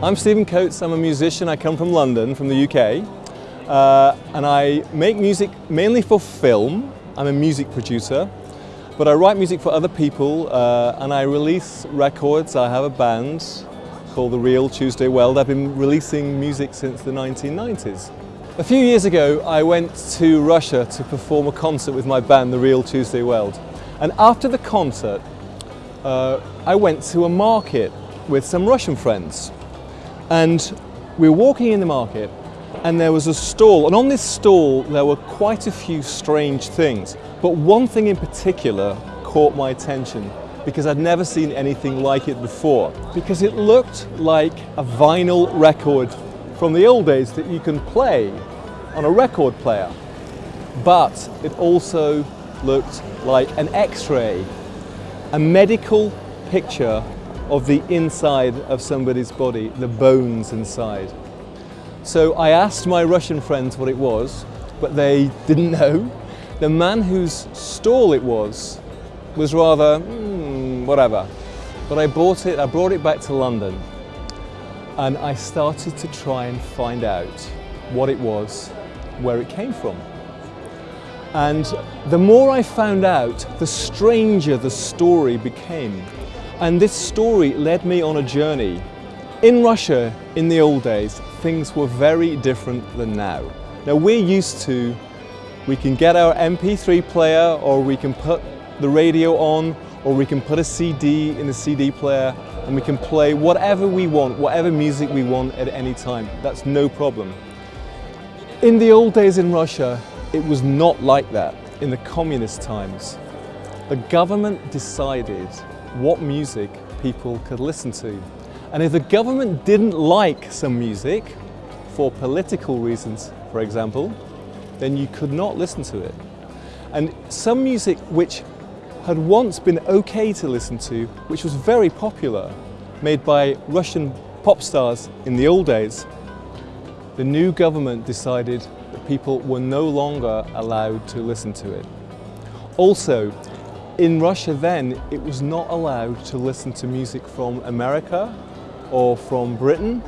I'm Stephen Coates, I'm a musician, I come from London, from the UK, uh, and I make music mainly for film. I'm a music producer, but I write music for other people uh, and I release records. I have a band called The Real Tuesday Weld. I've been releasing music since the 1990s. A few years ago I went to Russia to perform a concert with my band The Real Tuesday Weld and after the concert uh, I went to a market with some Russian friends and we were walking in the market and there was a stall. And on this stall there were quite a few strange things. But one thing in particular caught my attention because I'd never seen anything like it before. Because it looked like a vinyl record from the old days that you can play on a record player. But it also looked like an x-ray a medical picture of the inside of somebody's body, the bones inside. So I asked my Russian friends what it was, but they didn't know. The man whose stall it was was rather, hmm, whatever. But I bought it, I brought it back to London and I started to try and find out what it was, where it came from. And the more I found out, the stranger the story became. And this story led me on a journey. In Russia, in the old days, things were very different than now. Now we're used to, we can get our MP3 player or we can put the radio on or we can put a CD in the CD player and we can play whatever we want, whatever music we want at any time. That's no problem. In the old days in Russia, it was not like that in the communist times. The government decided what music people could listen to. And if the government didn't like some music, for political reasons, for example, then you could not listen to it. And some music which had once been okay to listen to, which was very popular, made by Russian pop stars in the old days, the new government decided that people were no longer allowed to listen to it. Also, in Russia then, it was not allowed to listen to music from America or from Britain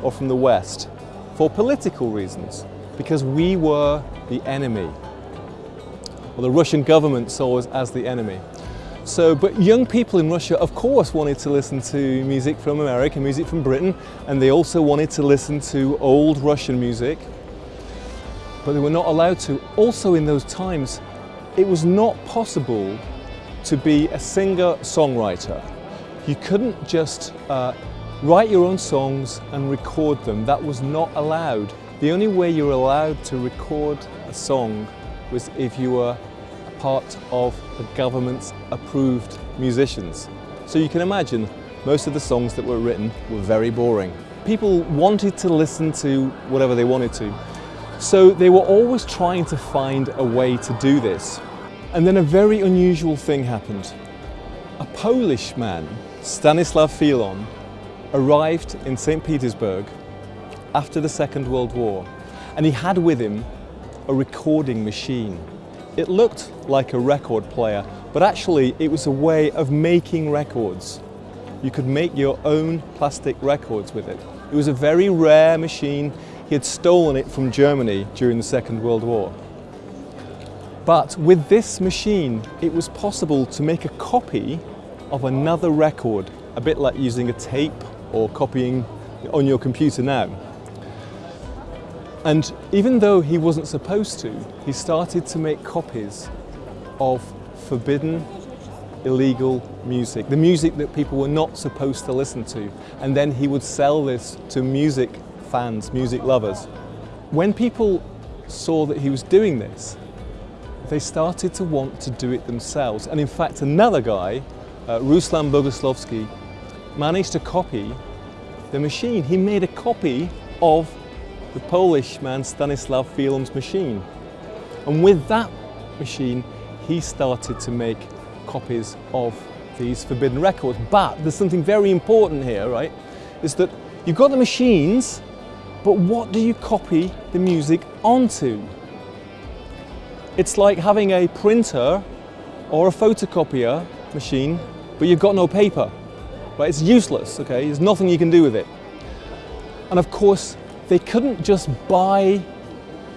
or from the West for political reasons, because we were the enemy. Well, the Russian government saw us as the enemy. So, but young people in Russia, of course, wanted to listen to music from America, music from Britain, and they also wanted to listen to old Russian music, but they were not allowed to. Also in those times, it was not possible to be a singer-songwriter. You couldn't just uh, write your own songs and record them. That was not allowed. The only way you were allowed to record a song was if you were part of the government's approved musicians. So you can imagine most of the songs that were written were very boring. People wanted to listen to whatever they wanted to. So they were always trying to find a way to do this. And then a very unusual thing happened. A Polish man, Stanislav Filon, arrived in St. Petersburg after the Second World War and he had with him a recording machine. It looked like a record player, but actually it was a way of making records. You could make your own plastic records with it. It was a very rare machine. He had stolen it from Germany during the Second World War. But with this machine, it was possible to make a copy of another record, a bit like using a tape or copying on your computer now. And even though he wasn't supposed to, he started to make copies of forbidden, illegal music, the music that people were not supposed to listen to. And then he would sell this to music fans, music lovers. When people saw that he was doing this, they started to want to do it themselves. And in fact, another guy, uh, Ruslan Boguslavsky, managed to copy the machine. He made a copy of the Polish man Stanislav Filon's machine. And with that machine, he started to make copies of these forbidden records. But there's something very important here, right? Is that you've got the machines, but what do you copy the music onto? It's like having a printer or a photocopier machine, but you've got no paper. Right? It's useless, okay? There's nothing you can do with it. And of course, they couldn't just buy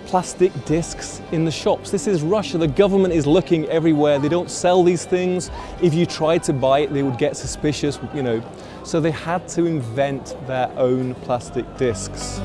plastic discs in the shops. This is Russia. The government is looking everywhere. They don't sell these things. If you tried to buy it, they would get suspicious, you know. So they had to invent their own plastic discs.